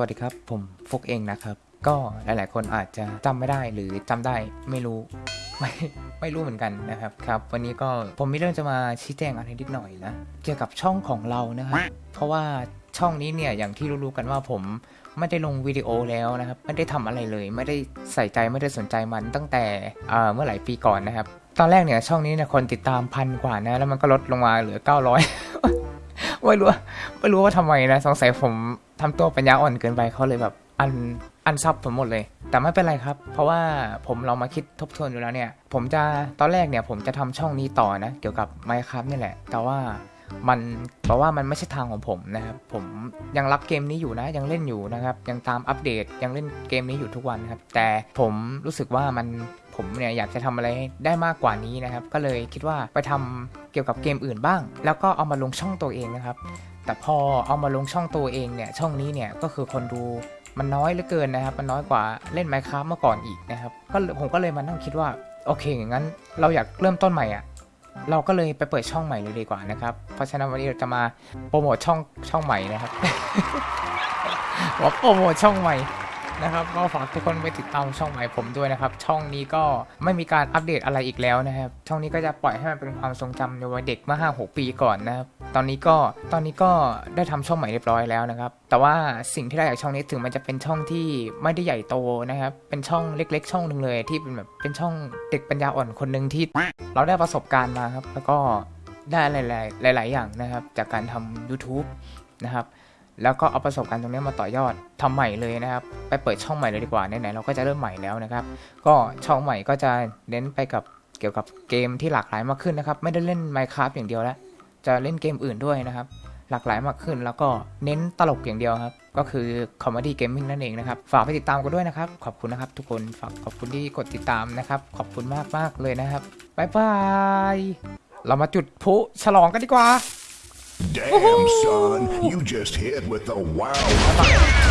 วัสดีครับ ผมฟุกเองนะครับ ก็หลาย ๆ คนอาจจะจำไม่ได้หรือจำได้ไม่รู้ไม่ไม่รู้เหมือนกันนะครับครับ วันนี้ก็ผมมีเรื่องจะมาชี้แจงอะไรนิดหน่อยนะเกี่ยวกับช่องของเรานะครับเพราะว่าช่องนี้เนี่ยอย่างที่รู้ๆกันว่าผมไม่ได้ลงวิดีโอแล้วนะครับไม่ได้ทำอะไรเลย ไม่ได้ใส่ใจไม่ได้สนใจมันตั้งแต่เมื่อหลายปีก่อนนะครับ ตอนแรกเนี่ยช่องนี้เนี่ยคนติดตามพันกว่านะแล้วมันก็ลดลงมาเหลือ 900ไม่รู้ไม่รู้ว่าทำไมนะสงสัยผม ทำตัวปัญญาอ่อนเกินไปเขาเลยแบบอันอันซับผมหมดเลย แต่ไม่เป็นไรครับ เพราะว่าผมลองมาคิดทบทวนอยู่แล้วเนี่ย ผมจะตอนแรกเนี่ยผมจะทำช่องนี้ต่อนะ เกี่ยวกับ Minecraft นี่แหละ แต่ว่ามันเพราะว่ามันไม่ใช่ทางของผมนะครับ ผมยังรักเกมนี้อยู่นะ ยังเล่นอยู่นะครับ ยังตามอัปเดตยังเล่นเกมนี้อยู่ทุกวันครับ แต่ผมรู้สึกว่ามัน ผมเนี่ยอยากจะทำอะไรได้มากกว่านี้นะครับ ก็เลยคิดว่าไปทำเกี่ยวกับเกมอื่นบ้าง แล้วก็เอามาลงช่องตัวเองนะครับ แต่พอเอามาลงช่องตัวเองเนี่ยช่องนี้เนี่ยก็คือคนดูมันน้อยเหลือเกินนะครับ มันน้อยกว่าเล่น Minecraft เมื่อก่อนอีกนะครับก็ผมก็เลยมานั่งคิดว่าโอเคงั้นเราอยากเริ่มต้นใหม่อะเราก็เลยไปเปิดช่องใหม่เลยดีกว่านะครับ เพราะฉะนั้นวันนี้เราจะมาโปรโมทช่องช่องใหม่นะครับว่าโปรโมทช่องใหม่ นะครับก็ฝากทุกคนไปติดตามช่องใหม่ผมด้วยนะครับ ช่องนี้ก็ไม่มีการอัปเดตอะไรอีกแล้วนะครับ ช่องนี้ก็จะปล่อยให้มันเป็นความทรงจำในวัยเด็กเมื่อ5 6 ปีก่อนนะครับ ตอนนี้ก็ตอนนี้ก็ได้ทำช่องใหม่เรียบร้อยแล้วนะครับ แต่ว่าสิ่งที่ได้จากช่องนี้ถึงมันจะเป็นช่องที่ไม่ได้ใหญ่โตนะครับ เป็นช่องเล็ก ๆ ช่องหนึ่งเลย ที่เป็นแบบเป็นช่องเด็กปัญญาอ่อนคนหนึ่งที่เราได้ประสบการณ์มาครับ แล้วก็ได้หลายๆหลาย ๆ อย่างนะครับ จากการทำ YouTube นะครับ แล้วก็เอาประสบการณ์ตรงนี้มาต่อยอดทำใหม่เลยนะครับ ไปเปิดช่องใหม่เลยดีกว่าไหนๆเราก็จะเริ่มใหม่แล้วนะครับ ก็ช่องใหม่ก็จะเน้นไปกับเกี่ยวกับเกมที่หลากหลายมากขึ้นนะครับ ไม่ได้เล่น Minecraft อย่างเดียวแล้ว จะเล่นเกมอื่นด้วยนะครับ หลากหลายมากขึ้นแล้วก็เน้นตลกอย่างเดียวครับ ก็คือ Comedy Gaming นั่นเองนะครับ ฝากไปติดตามกันด้วยนะครับ ขอบคุณนะครับ ทุกคน ฝากขอบคุณที่กดติดตามนะครับ ขอบคุณมากมากเลยนะครับ บ๊ายบาย เรามาจุดพลุฉลองกันดีกว่า Damn, son, you just hit with the wow.